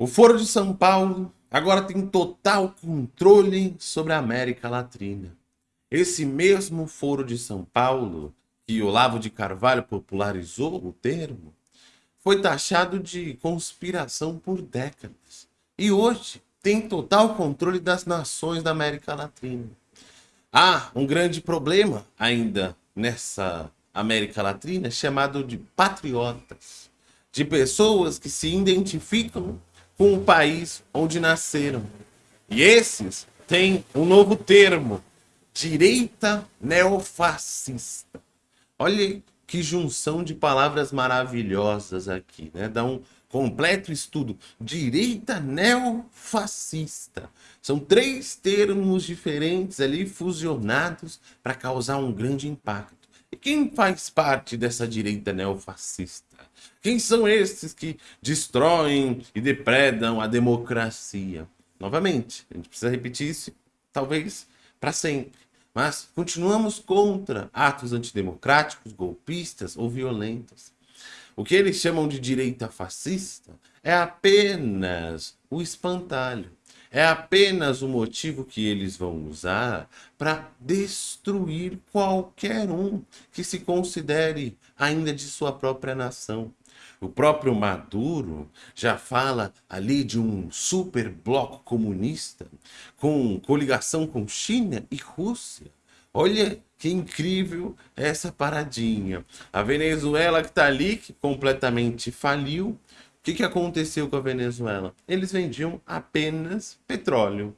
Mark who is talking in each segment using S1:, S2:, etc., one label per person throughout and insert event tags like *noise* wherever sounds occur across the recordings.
S1: O Foro de São Paulo agora tem total controle sobre a América Latina. Esse mesmo Foro de São Paulo, que Olavo de Carvalho popularizou o termo, foi taxado de conspiração por décadas. E hoje tem total controle das nações da América Latina. Há um grande problema ainda nessa América Latina chamado de patriotas, de pessoas que se identificam com o país onde nasceram. E esses têm um novo termo, direita neofascista. Olha que junção de palavras maravilhosas aqui, né? Dá um completo estudo. Direita neofascista. São três termos diferentes ali fusionados para causar um grande impacto. E quem faz parte dessa direita neofascista? Quem são esses que destroem e depredam a democracia? Novamente, a gente precisa repetir isso, talvez para sempre. Mas continuamos contra atos antidemocráticos, golpistas ou violentos. O que eles chamam de direita fascista é apenas o espantalho. É apenas o motivo que eles vão usar para destruir qualquer um que se considere ainda de sua própria nação. O próprio Maduro já fala ali de um super bloco comunista com coligação com China e Rússia. Olha que incrível essa paradinha. A Venezuela que está ali, que completamente faliu, que, que aconteceu com a Venezuela? Eles vendiam apenas petróleo.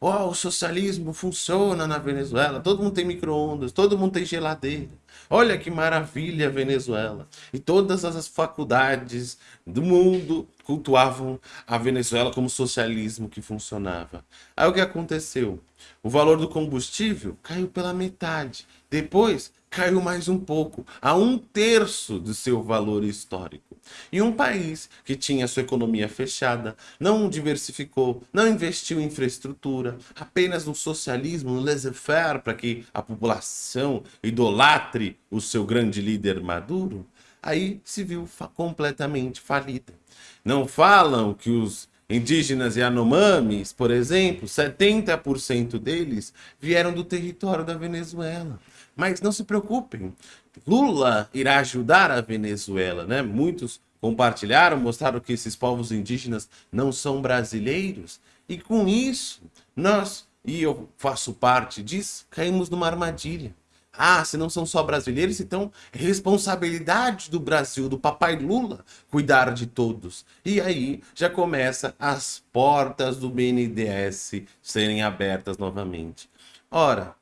S1: Oh, o socialismo funciona na Venezuela, todo mundo tem micro-ondas, todo mundo tem geladeira. Olha que maravilha Venezuela. E todas as faculdades do mundo cultuavam a Venezuela como socialismo que funcionava. Aí o que aconteceu? O valor do combustível caiu pela metade. Depois caiu mais um pouco, a um terço do seu valor histórico. E um país que tinha sua economia fechada, não diversificou, não investiu em infraestrutura, apenas no socialismo, no laissez-faire, para que a população idolatre o seu grande líder Maduro, aí se viu completamente falida. Não falam que os indígenas Yanomamis, por exemplo, 70% deles vieram do território da Venezuela. Mas não se preocupem, Lula irá ajudar a Venezuela, né? Muitos compartilharam, mostraram que esses povos indígenas não são brasileiros. E com isso, nós, e eu faço parte disso, caímos numa armadilha. Ah, se não são só brasileiros, então é responsabilidade do Brasil, do papai Lula, cuidar de todos. E aí já começa as portas do BNDES serem abertas novamente. Ora,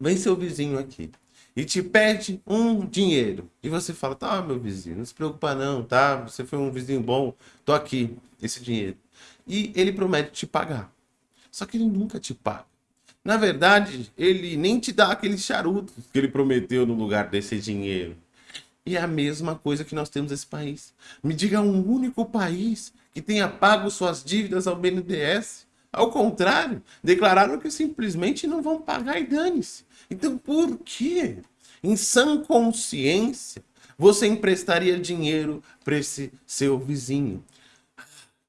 S1: vem seu vizinho aqui e te pede um dinheiro. E você fala, tá, meu vizinho, não se preocupa não, tá? Você foi um vizinho bom, tô aqui, esse dinheiro. E ele promete te pagar. Só que ele nunca te paga. Na verdade, ele nem te dá aqueles charutos que ele prometeu no lugar desse dinheiro. E é a mesma coisa que nós temos nesse país. Me diga um único país que tenha pago suas dívidas ao BNDES. Ao contrário, declararam que simplesmente não vão pagar e dane-se. Então, por que, em sã consciência, você emprestaria dinheiro para esse seu vizinho?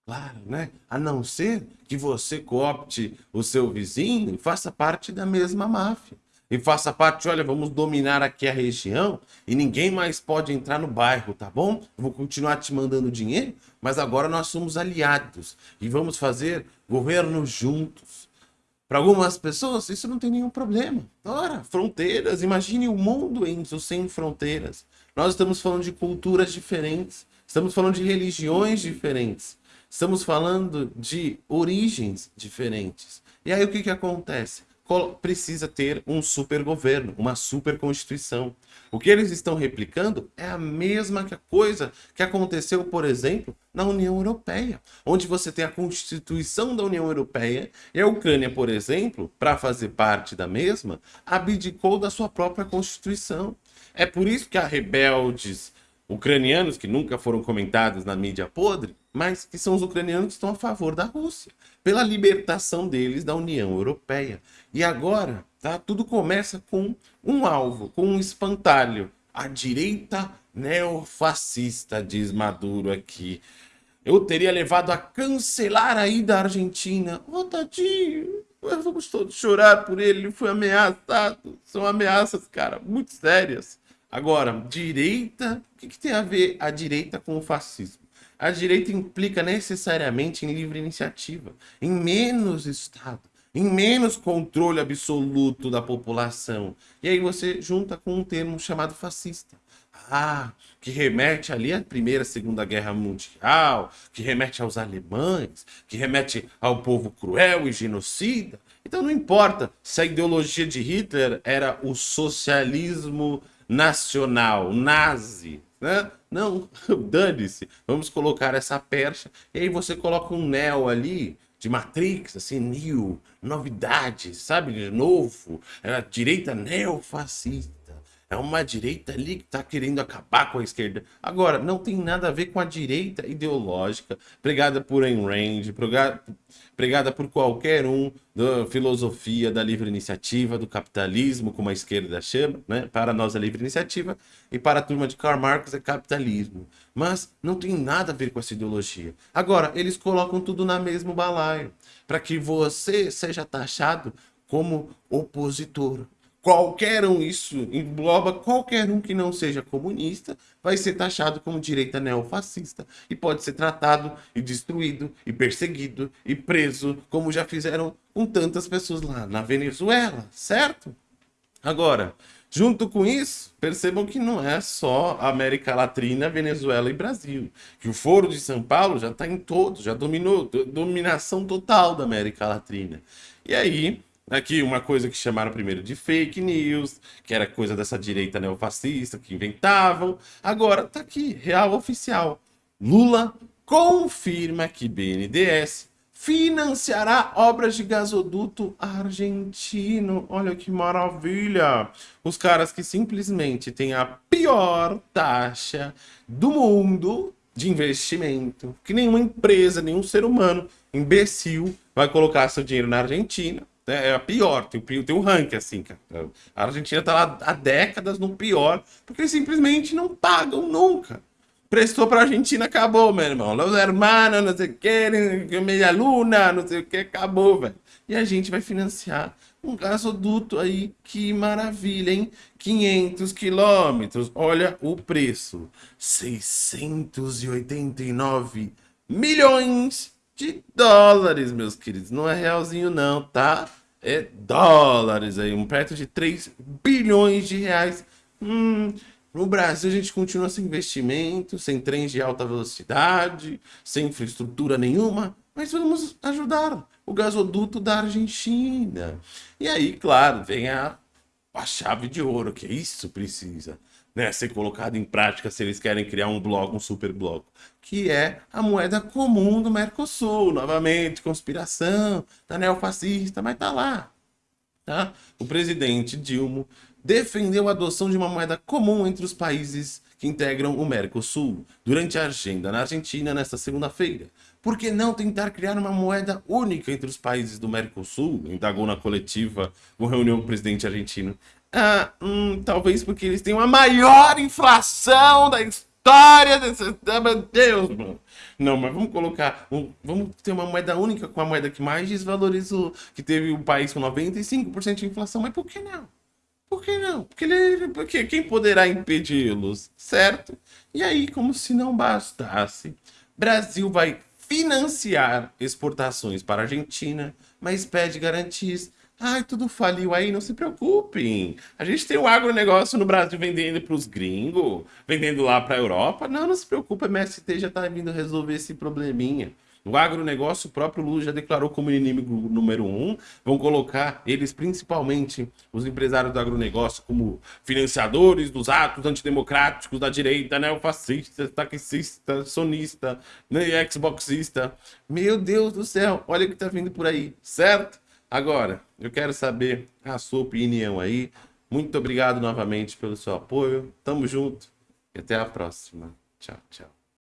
S1: Claro, né? A não ser que você coopte o seu vizinho e faça parte da mesma máfia. E faça parte, olha, vamos dominar aqui a região e ninguém mais pode entrar no bairro, tá bom? Eu vou continuar te mandando dinheiro, mas agora nós somos aliados e vamos fazer governo juntos. Para algumas pessoas, isso não tem nenhum problema. Ora, fronteiras, imagine o um mundo em, sem fronteiras. Nós estamos falando de culturas diferentes, estamos falando de religiões diferentes, estamos falando de origens diferentes. E aí o que, que acontece? precisa ter um super governo, uma super constituição. O que eles estão replicando é a mesma coisa que aconteceu, por exemplo, na União Europeia, onde você tem a Constituição da União Europeia e a Ucrânia, por exemplo, para fazer parte da mesma, abdicou da sua própria Constituição. É por isso que há rebeldes ucranianos que nunca foram comentados na mídia podre, mas que são os ucranianos que estão a favor da Rússia, pela libertação deles da União Europeia. E agora, tá? Tudo começa com um alvo, com um espantalho. A direita neofascista, diz Maduro aqui. eu teria levado a cancelar a ida à Argentina. Ô, oh, tadinho, vamos todos chorar por ele, ele foi ameaçado. São ameaças, cara, muito sérias. Agora, direita, o que, que tem a ver a direita com o fascismo? A direita implica necessariamente em livre iniciativa, em menos Estado, em menos controle absoluto da população. E aí você junta com um termo chamado fascista. Ah, que remete ali à Primeira, Segunda Guerra Mundial, que remete aos alemães, que remete ao povo cruel e genocida. Então não importa se a ideologia de Hitler era o socialismo nacional, nazi, né? Não, *laughs* dane-se, vamos colocar essa percha. E aí você coloca um Neo ali, de Matrix, assim, new, novidade, sabe, de novo, é a direita neofascista. É uma direita ali que está querendo acabar com a esquerda. Agora, não tem nada a ver com a direita ideológica, pregada por Ayn Rand, pregada, por qualquer um da filosofia da livre iniciativa, do capitalismo, como a esquerda chama, né? Para nós é livre iniciativa e para a turma de Karl Marx é capitalismo. Mas não tem nada a ver com essa ideologia. Agora, eles colocam tudo na mesmo balaio, para que você seja taxado como opositor. Qualquer um, isso engloba qualquer um que não seja comunista, vai ser taxado como direita neofascista e pode ser tratado e destruído e perseguido e preso, como já fizeram com tantas pessoas lá na Venezuela, certo? Agora, junto com isso, percebam que não é só América Latina, Venezuela e Brasil, que o Foro de São Paulo já está em todo, já dominou, dominação total da América Latina. E aí, Aqui uma coisa que chamaram primeiro de fake news, que era coisa dessa direita neofascista que inventavam. Agora tá aqui, real oficial. Lula confirma que BNDES financiará obras de gasoduto argentino. Olha que maravilha! Os caras que simplesmente têm a pior taxa do mundo de investimento, que nenhuma empresa, nenhum ser humano imbecil vai colocar seu dinheiro na Argentina? É a pior, tem, tem um ranking assim, cara. A Argentina tá lá há décadas no pior, porque eles simplesmente não pagam nunca. Prestou pra Argentina, acabou, meu irmão. Los hermanos, não sei o que, meia luna, não sei o que, acabou, velho. E a gente vai financiar um gasoduto aí, que maravilha, hein? 500 quilômetros, olha o preço. 689 milhões de dólares, meus queridos. Não é realzinho não, tá? É dólares aí, um perto de 3 bilhões de reais. Hum, no Brasil a gente continua sem investimento, sem trens de alta velocidade, sem infraestrutura nenhuma, mas vamos ajudar o gasoduto da Argentina. E aí, claro, vem a, a chave de ouro, que isso precisa né, ser colocado em prática se eles querem criar um bloco, um super bloco, que é a moeda comum do Mercosul. Novamente, conspiração, tá neofascista, mas tá lá. Tá? O presidente Dilma defendeu a adoção de uma moeda comum entre os países que integram o Mercosul durante a agenda na Argentina nesta segunda-feira. Por que não tentar criar uma moeda única entre os países do Mercosul? Indagou na coletiva com reunião com o presidente argentino. Ah, hum, talvez porque eles têm a maior inflação da história desse... Ah, meu Deus, mano. Não, mas vamos colocar... Um, vamos ter uma moeda única com a moeda que mais desvalorizou, que teve um país com 95% de inflação. Mas por que não? Por que não? Porque, ele, porque quem poderá impedi-los, certo? E aí, como se não bastasse, Brasil vai financiar exportações para a Argentina, mas pede garantias Ai, tudo faliu aí, não se preocupem. A gente tem o agronegócio no Brasil vendendo para os gringos, vendendo lá para a Europa. Não, não se preocupe, a MST já está vindo resolver esse probleminha. O agronegócio, o próprio Lula já declarou como inimigo número um. Vão colocar eles, principalmente os empresários do agronegócio, como financiadores dos atos antidemocráticos da direita, neofascista, taxista, sonista, né, xboxista. Meu Deus do céu, olha o que está vindo por aí, certo? Agora, eu quero saber a sua opinião aí. Muito obrigado novamente pelo seu apoio. Tamo junto e até a próxima. Tchau, tchau.